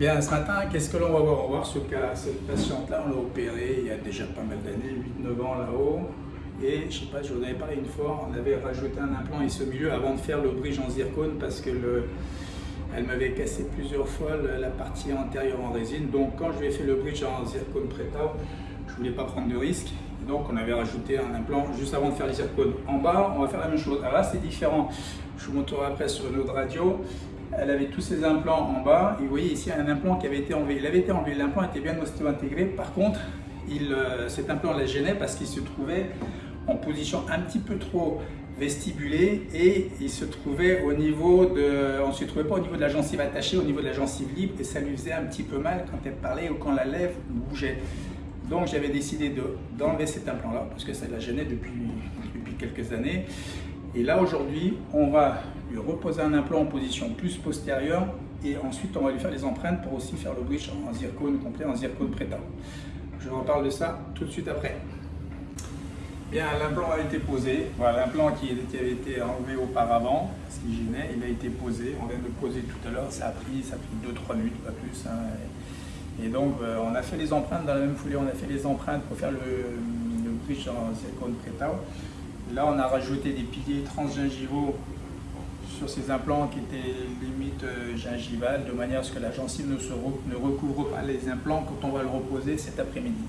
Bien, ce matin, qu'est-ce que l'on va voir? On va voir ce cas, cette patiente-là, on l'a opérée il y a déjà pas mal d'années, 8-9 ans là-haut. Et je sais pas, je vous en avais parlé une fois, on avait rajouté un implant ici au milieu avant de faire le bridge en zircone parce que le, elle m'avait cassé plusieurs fois la partie antérieure en résine. Donc quand je lui ai fait le bridge en zircone prétao, je voulais pas prendre de risque. Donc on avait rajouté un implant juste avant de faire le zircone. En bas, on va faire la même chose. Alors là, c'est différent. Je vous montrerai après sur une autre radio. Elle avait tous ses implants en bas. Et vous voyez ici un implant qui avait été enlevé. Il avait été enlevé. L'implant était bien ostéo-intégré. Par contre, il, euh, cet implant la gênait parce qu'il se trouvait en position un petit peu trop vestibulée et il se trouvait au niveau de, on se trouvait pas au niveau de la gencive attachée, au niveau de la gencive libre et ça lui faisait un petit peu mal quand elle parlait ou quand la lèvre bougeait. Donc j'avais décidé d'enlever cet implant-là parce que ça la gênait depuis, depuis quelques années. Et là aujourd'hui, on va lui reposer un implant en position plus postérieure et ensuite on va lui faire les empreintes pour aussi faire le bridge en zircone complet, en zircone prétal. Je vous reparle de ça tout de suite après. Bien, l'implant a été posé. Voilà, l'implant qui, avait été enlevé auparavant, ce qui gênait, il a été posé. On vient de le poser tout à l'heure, ça a pris, ça a pris 2-3 minutes, pas plus. Hein. Et donc, euh, on a fait les empreintes dans la même foulée, on a fait les empreintes pour faire le, le en silicone prétao. Là, on a rajouté des piliers transgingivaux sur ces implants qui étaient limite euh, gingivales, de manière à ce que la gencive ne recouvre pas les implants quand on va le reposer cet après-midi.